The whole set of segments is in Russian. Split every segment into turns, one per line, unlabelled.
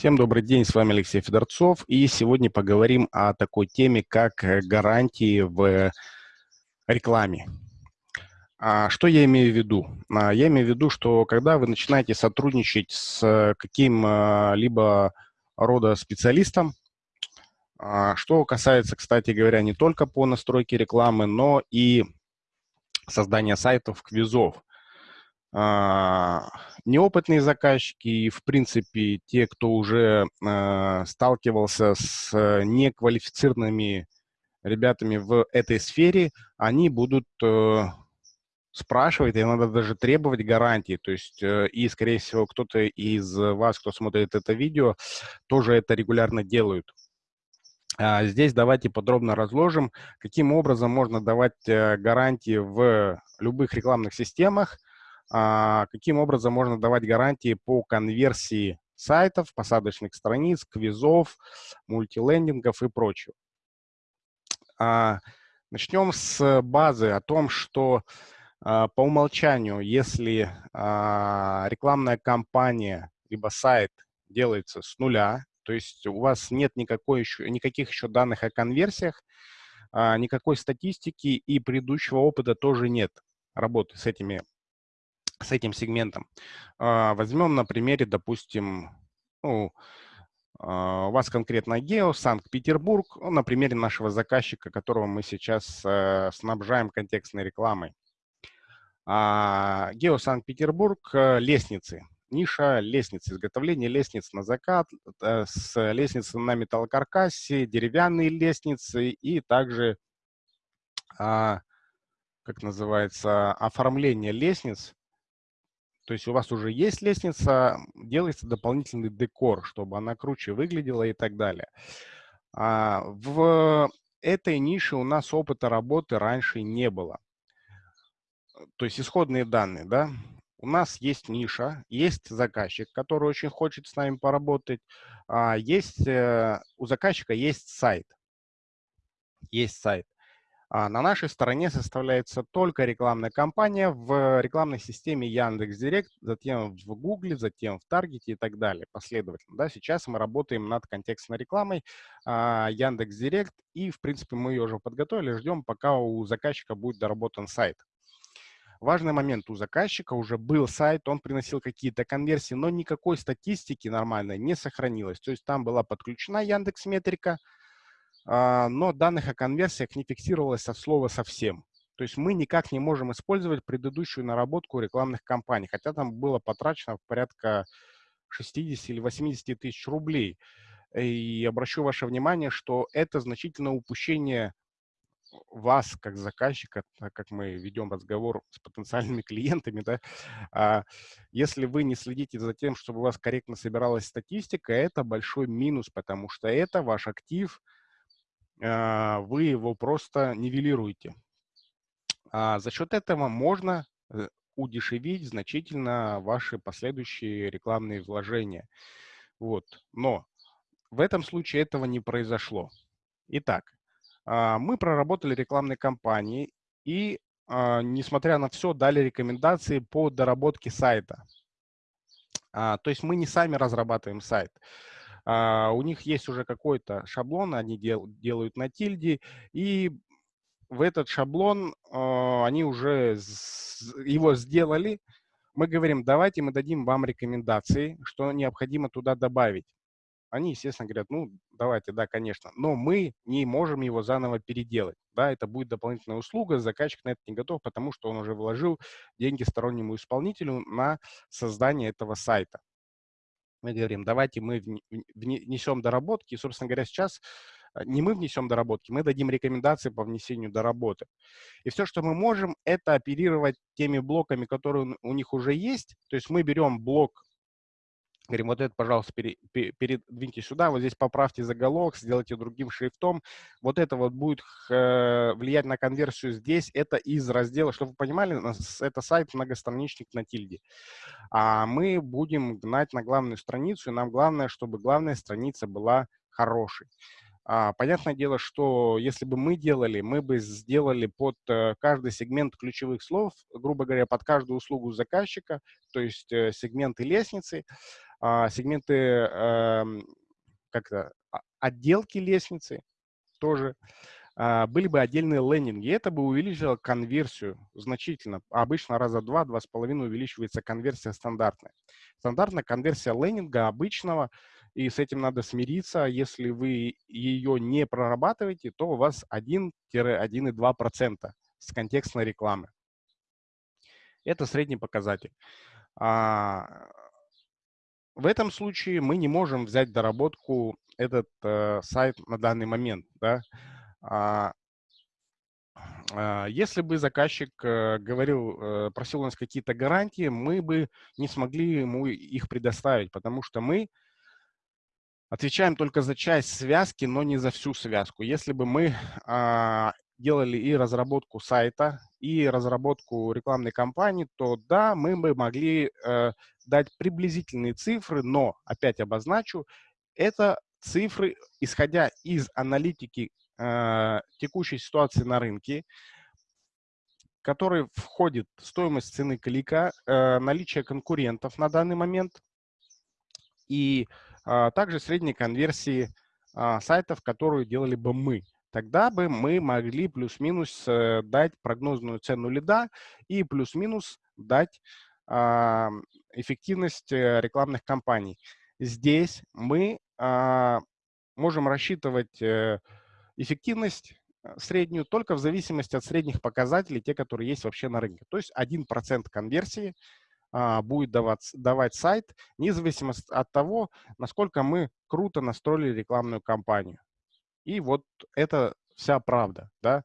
Всем добрый день, с вами Алексей Федорцов, и сегодня поговорим о такой теме, как э, гарантии в рекламе. А, что я имею в виду? А, я имею в виду, что когда вы начинаете сотрудничать с каким-либо рода специалистом, а, что касается, кстати говоря, не только по настройке рекламы, но и создания сайтов, квизов. А, неопытные заказчики и, в принципе, те, кто уже а, сталкивался с неквалифицированными ребятами в этой сфере, они будут э, спрашивать, и надо даже требовать гарантии. То есть, э, и, скорее всего, кто-то из вас, кто смотрит это видео, тоже это регулярно делают. А здесь давайте подробно разложим, каким образом можно давать э, гарантии в любых рекламных системах, каким образом можно давать гарантии по конверсии сайтов, посадочных страниц, квизов, мультилендингов и прочего. А, начнем с базы о том, что а, по умолчанию, если рекламная кампания либо сайт делается с нуля, то есть у вас нет никакой еще, никаких еще данных о конверсиях, никакой статистики и предыдущего опыта тоже нет работы с этими с этим сегментом. А, возьмем на примере, допустим, ну, а, у вас конкретно гео, Санкт-Петербург, ну, на примере нашего заказчика, которого мы сейчас э, снабжаем контекстной рекламой. А, гео Санкт-Петербург, э, лестницы, ниша лестницы, изготовление лестниц на закат, э, с лестницы на металлокаркасе, деревянные лестницы и также, как называется, оформление лестниц то есть у вас уже есть лестница, делается дополнительный декор, чтобы она круче выглядела и так далее. А в этой нише у нас опыта работы раньше не было. То есть исходные данные, да, у нас есть ниша, есть заказчик, который очень хочет с нами поработать, а есть, э, у заказчика есть сайт. Есть сайт. А на нашей стороне составляется только рекламная кампания в рекламной системе Яндекс.Директ, затем в Гугле, затем в Таргете и так далее, последовательно. Да, сейчас мы работаем над контекстной рекламой а, Яндекс.Директ, и, в принципе, мы ее уже подготовили, ждем, пока у заказчика будет доработан сайт. Важный момент, у заказчика уже был сайт, он приносил какие-то конверсии, но никакой статистики нормальной не сохранилось. То есть там была подключена Яндекс Метрика, но данных о конверсиях не фиксировалось от слова совсем. То есть мы никак не можем использовать предыдущую наработку рекламных кампаний, хотя там было потрачено порядка 60 или 80 тысяч рублей. И обращу ваше внимание, что это значительное упущение вас, как заказчика, так как мы ведем разговор с потенциальными клиентами, да, а если вы не следите за тем, чтобы у вас корректно собиралась статистика, это большой минус, потому что это ваш актив, а, вы его просто нивелируете. А за счет этого можно э, удешевить значительно ваши последующие рекламные вложения. Вот. Но в этом случае этого не произошло. Итак, а, мы проработали рекламные кампании и, несмотря на все, дали рекомендации по доработке сайта. То есть мы не сами разрабатываем сайт. А, у них есть уже какой-то шаблон, они дел, делают на тильде, и в этот шаблон а, они уже его сделали. Мы говорим, давайте мы дадим вам рекомендации, что необходимо туда добавить. Они, естественно, говорят, ну, давайте, да, конечно, но мы не можем его заново переделать. Да, это будет дополнительная услуга, заказчик на это не готов, потому что он уже вложил деньги стороннему исполнителю на создание этого сайта мы говорим, давайте мы внесем доработки. И, собственно говоря, сейчас э, не мы внесем доработки, мы дадим рекомендации по внесению доработок. И все, что мы можем, это оперировать теми блоками, которые у них уже есть. То есть мы берем блок Говорим, вот это, пожалуйста, передвиньте сюда, вот здесь поправьте заголовок, сделайте другим шрифтом. Вот это вот будет э, влиять на конверсию здесь. Это из раздела, чтобы вы понимали, это сайт многостраничник на тильде. А мы будем гнать на главную страницу, и нам главное, чтобы главная страница была хорошей. А, понятное дело, что если бы мы делали, мы бы сделали под э, каждый сегмент ключевых слов, грубо говоря, под каждую услугу заказчика, то есть э, сегменты лестницы, а, сегменты эм, как-то а, отделки лестницы тоже, а, были бы отдельные лендинги. Это бы увеличило конверсию значительно. Обычно раза два, два с половиной увеличивается конверсия стандартная. Стандартная конверсия лендинга обычного, и с этим надо смириться. Если вы ее не прорабатываете, то у вас 1-1,2% с контекстной рекламы. Это средний показатель. А, в этом случае мы не можем взять доработку этот э, сайт на данный момент. Да? А, а, если бы заказчик э, говорил, э, просил у нас какие-то гарантии, мы бы не смогли ему их предоставить, потому что мы отвечаем только за часть связки, но не за всю связку. Если бы мы а, делали и разработку сайта, и разработку рекламной кампании, то да, мы бы могли э, дать приблизительные цифры, но, опять обозначу, это цифры, исходя из аналитики э, текущей ситуации на рынке, который входит стоимость цены клика, э, наличие конкурентов на данный момент и также средней конверсии э, сайтов, которые делали бы мы тогда бы мы могли плюс-минус э, дать прогнозную цену лида и плюс-минус дать а, эффективность э, рекламных кампаний. Здесь мы а, можем рассчитывать э, эффективность среднюю только в зависимости от средних показателей, те, которые есть вообще на рынке. То есть 1% конверсии а, будет давать, давать сайт, независимо от того, насколько мы круто настроили рекламную кампанию. И вот это вся правда. Да?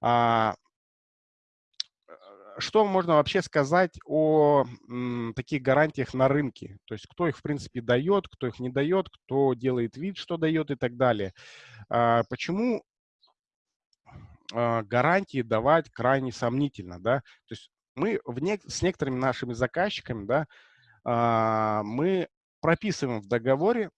А, что можно вообще сказать о м, таких гарантиях на рынке? То есть кто их, в принципе, дает, кто их не дает, кто делает вид, что дает и так далее. А, почему а, гарантии давать крайне сомнительно? Да? То есть мы в не, с некоторыми нашими заказчиками да, а, мы прописываем в договоре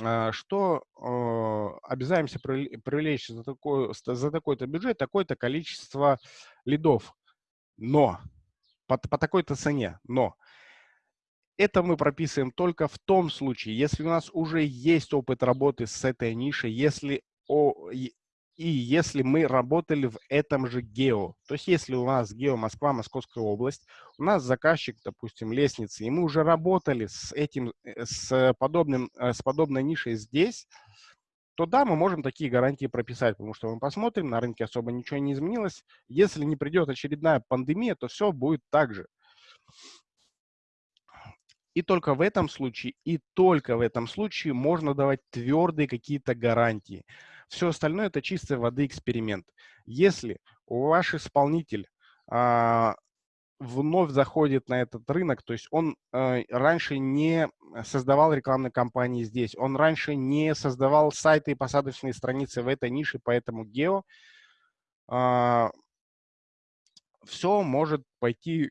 а, что обязаемся привлечь за, такой, за такой-то бюджет такое-то количество лидов, но по, по такой-то цене, но это мы прописываем только в том случае, если у нас уже есть опыт работы с этой нишей, если о, и если мы работали в этом же гео, то есть если у нас гео Москва, Московская область, у нас заказчик, допустим, лестницы, и мы уже работали с этим, э, с, подобным, э, с подобной нишей здесь, то да, мы можем такие гарантии прописать, потому что мы посмотрим, на рынке особо ничего не изменилось. Если не придет очередная пандемия, то все будет так же. И только в этом случае, и только в этом случае можно давать твердые какие-то гарантии. Все остальное – это чистой воды эксперимент. Если ваш исполнитель а, вновь заходит на этот рынок, то есть он э, раньше не создавал рекламные кампании здесь, он раньше не создавал сайты и посадочные страницы в этой нише, поэтому гео, э, а, все может пойти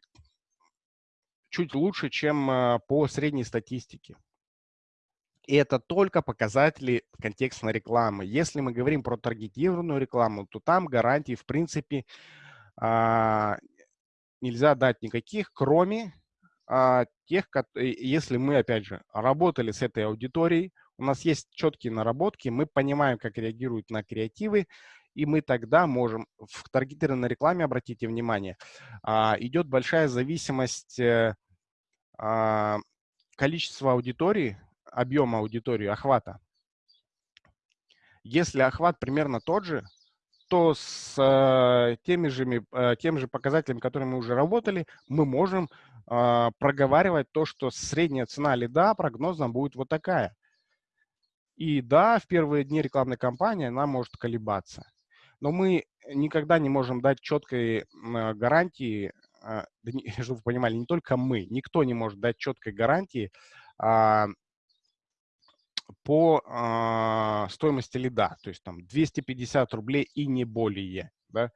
чуть лучше, чем э, по средней статистике. Это только показатели контекстной рекламы. Если мы говорим про таргетированную рекламу, то там гарантий, в принципе, а, нельзя дать никаких, кроме а, тех, если мы, опять же, работали с этой аудиторией, у нас есть четкие наработки, мы понимаем, как реагируют на креативы, и мы тогда можем в таргетированной рекламе, обратите внимание, а, идет большая зависимость э, количества аудитории объема аудитории, охвата. Если охват примерно тот же, то с э, теми же, э, тем же показателями, которыми мы уже работали, мы можем э, проговаривать то, что средняя цена лида прогнозно будет вот такая. И да, в первые дни рекламной кампании она может колебаться. Но мы никогда не можем дать четкой гарантии, э, чтобы вы понимали, не только мы, никто не может дать четкой гарантии э, по э, стоимости лида, то есть там 250 рублей и не более. Да?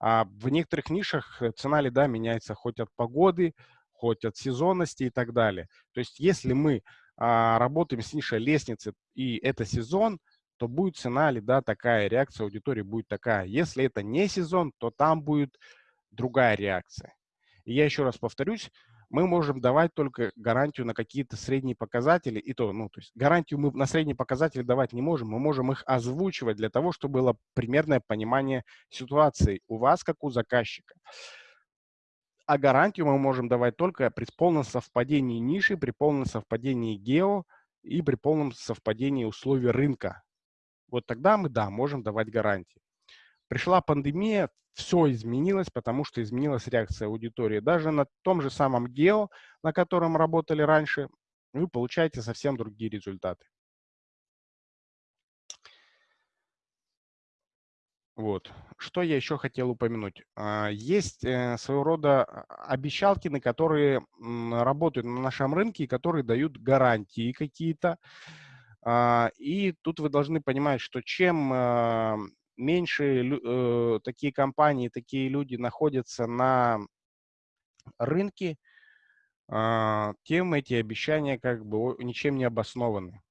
А в некоторых нишах э, цена лида меняется хоть от погоды, хоть от сезонности и так далее. То есть если мы а, работаем с нишей лестницы и это сезон, то будет цена лида такая, реакция аудитории будет такая. Если это не сезон, то там будет другая реакция. И я еще раз повторюсь, мы можем давать только гарантию на какие-то средние показатели, и то, ну, то есть гарантию мы на средние показатели давать не можем, мы можем их озвучивать для того, чтобы было примерное понимание ситуации у вас, как у заказчика. А гарантию мы можем давать только при полном совпадении ниши, при полном совпадении гео и при полном совпадении условий рынка. Вот тогда мы, да, можем давать гарантии. Пришла пандемия, все изменилось, потому что изменилась реакция аудитории. Даже на том же самом гео, на котором работали раньше, вы получаете совсем другие результаты. Вот. Что я еще хотел упомянуть? А, есть э, своего рода обещалки, на которые работают на нашем рынке, и которые дают гарантии какие-то. А, и тут вы должны понимать, что чем а, меньше э, такие компании, такие люди находятся на рынке, э, тем эти обещания как бы ничем не обоснованы.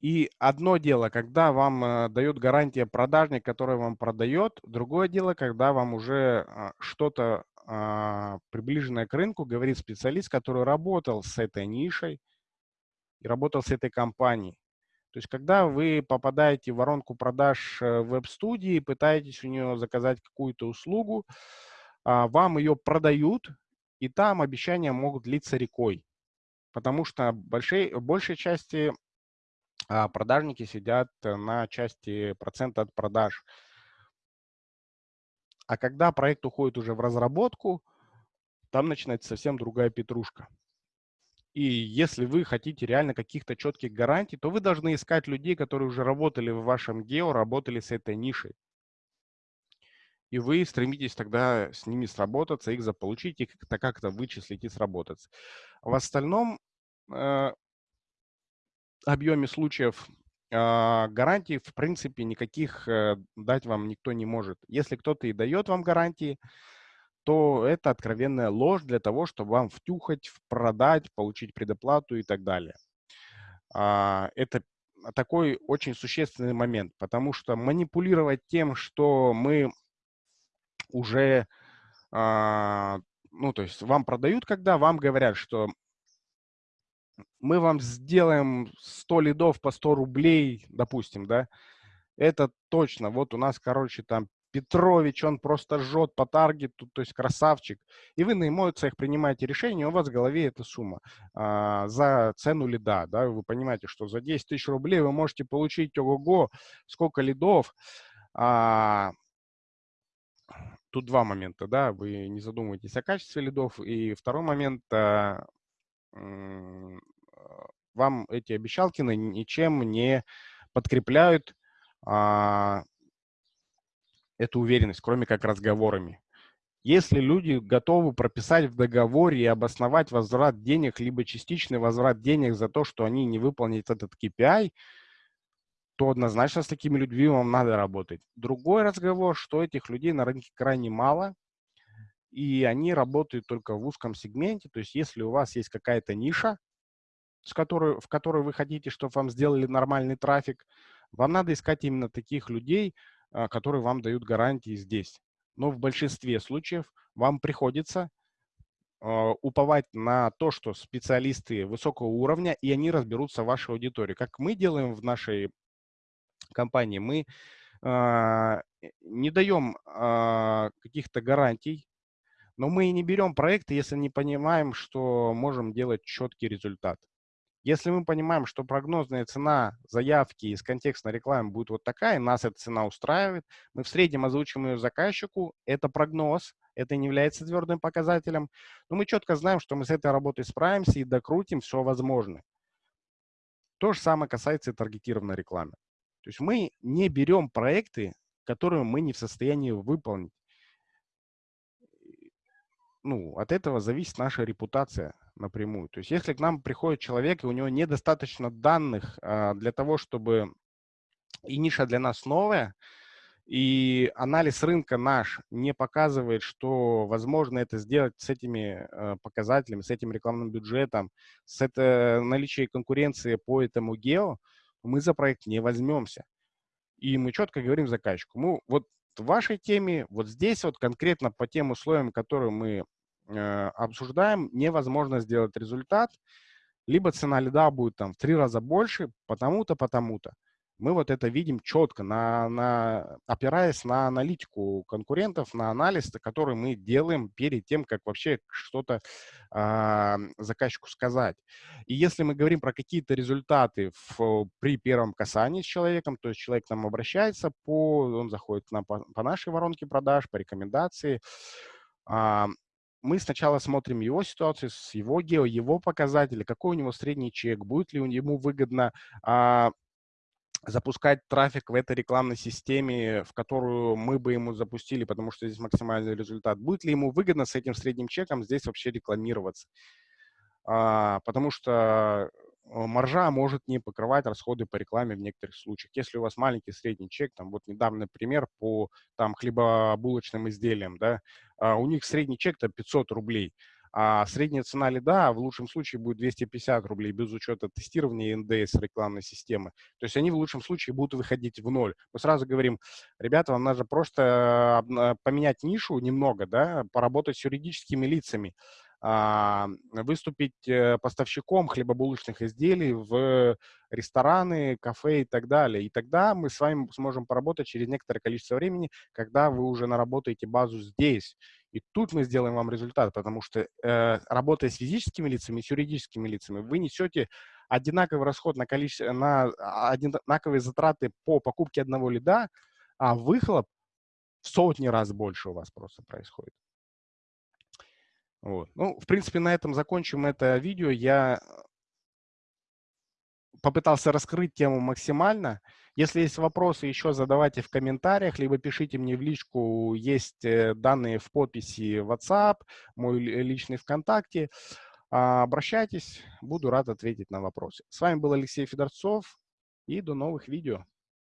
И одно дело, когда вам э, дает гарантия продажник, который вам продает, другое дело, когда вам уже э, что-то э, приближенное к рынку говорит специалист, который работал с этой нишей и работал с этой компанией. То есть, когда вы попадаете в воронку продаж э, веб-студии, пытаетесь у нее заказать какую-то услугу, а, вам ее продают, и там обещания могут длиться рекой. Потому что большей, большей части а, продажники сидят на части процента от продаж. А когда проект уходит уже в разработку, там начинается совсем другая петрушка. И если вы хотите реально каких-то четких гарантий, то вы должны искать людей, которые уже работали в вашем гео, работали с этой нишей. И вы стремитесь тогда с ними сработаться, их заполучить и как-то как вычислить и сработаться. В остальном э, объеме случаев э, гарантий, в принципе, никаких э, дать вам никто не может. Если кто-то и дает вам гарантии, то это откровенная ложь для того, чтобы вам втюхать, продать, получить предоплату и так далее. А, это такой очень существенный момент, потому что манипулировать тем, что мы уже, а, ну, то есть вам продают, когда вам говорят, что мы вам сделаем 100 лидов по 100 рублей, допустим, да, это точно. Вот у нас, короче, там Петрович, он просто жжет по таргету, то есть красавчик. И вы на эмоциях принимаете решение, у вас в голове эта сумма а, за цену лида. Да? Вы понимаете, что за 10 тысяч рублей вы можете получить ого-го, сколько лидов. А, тут два момента, да, вы не задумываетесь о качестве лидов. И второй момент, а, вам эти обещалки ничем не подкрепляют а, эту уверенность, кроме как разговорами. Если люди готовы прописать в договоре и обосновать возврат денег, либо частичный возврат денег за то, что они не выполнят этот KPI, то однозначно с такими людьми вам надо работать. Другой разговор, что этих людей на рынке крайне мало, и они работают только в узком сегменте. То есть если у вас есть какая-то ниша, с которой, в которой вы хотите, чтобы вам сделали нормальный трафик, вам надо искать именно таких людей, которые вам дают гарантии здесь. Но в большинстве случаев вам приходится а, уповать на то, что специалисты высокого уровня, и они разберутся в вашей аудитории. Как мы делаем в нашей компании, мы э, не даем каких-то гарантий, но мы и не берем проекты, если не понимаем, что можем делать четкий результат. Если мы понимаем, что прогнозная цена заявки из контекстной рекламы будет вот такая, нас эта цена устраивает, мы в среднем озвучим ее заказчику, это прогноз, это не является твердым показателем, но мы четко знаем, что мы с этой работой справимся и докрутим все возможное. То же самое касается и таргетированной рекламы. То есть мы не берем проекты, которые мы не в состоянии выполнить. Ну, от этого зависит наша репутация напрямую. То есть если к нам приходит человек, и у него недостаточно данных а, для того, чтобы... И ниша для нас новая, и анализ рынка наш не показывает, что возможно это сделать с этими э, показателями, с этим рекламным бюджетом, с это наличием конкуренции по этому гео, мы за проект не возьмемся. И мы четко говорим заказчику, мы вот в вашей теме, вот здесь вот конкретно по тем условиям, которые мы обсуждаем, невозможно сделать результат, либо цена лида будет там в три раза больше, потому-то, потому-то. Мы вот это видим четко, на, на, опираясь на аналитику конкурентов, на анализ, который мы делаем перед тем, как вообще что-то э, заказчику сказать. И если мы говорим про какие-то результаты в, при первом касании с человеком, то есть человек к нам обращается, по, он заходит к нам по, по нашей воронке продаж, по рекомендации, э, мы сначала смотрим его ситуацию, с его гео, его показатели, какой у него средний чек, будет ли ему выгодно а, запускать трафик в этой рекламной системе, в которую мы бы ему запустили, потому что здесь максимальный результат. Будет ли ему выгодно с этим средним чеком здесь вообще рекламироваться? А, потому что э, маржа может не покрывать расходы по рекламе в некоторых случаях. Если у вас маленький средний чек, там вот недавний пример по там хлебобулочным изделиям, да, а у них средний чек-то 500 рублей а средняя цена лида в лучшем случае будет 250 рублей без учета тестирования НДС рекламной системы. То есть они в лучшем случае будут выходить в ноль. Мы сразу говорим, ребята, вам надо просто а, поменять нишу немного, да, поработать с юридическими лицами, выступить э, поставщиком хлебобулочных изделий в рестораны, кафе и так далее. И тогда мы с вами сможем поработать через некоторое количество времени, когда вы уже наработаете базу здесь. И тут мы сделаем вам результат, потому что э, работая с физическими лицами, с юридическими лицами, вы несете одинаковый расход на количество, на а, одинаковые затраты по покупке одного лида, а выхлоп в сотни раз больше у вас просто происходит. Вот. Ну, в принципе, на этом закончим это видео. Я попытался раскрыть тему максимально. Если есть вопросы, еще задавайте в комментариях, либо пишите мне в личку. Есть э, данные в подписи WhatsApp, мой личный ВКонтакте. А, обращайтесь, буду рад ответить на вопросы. С вами был Алексей Федорцов и до новых видео.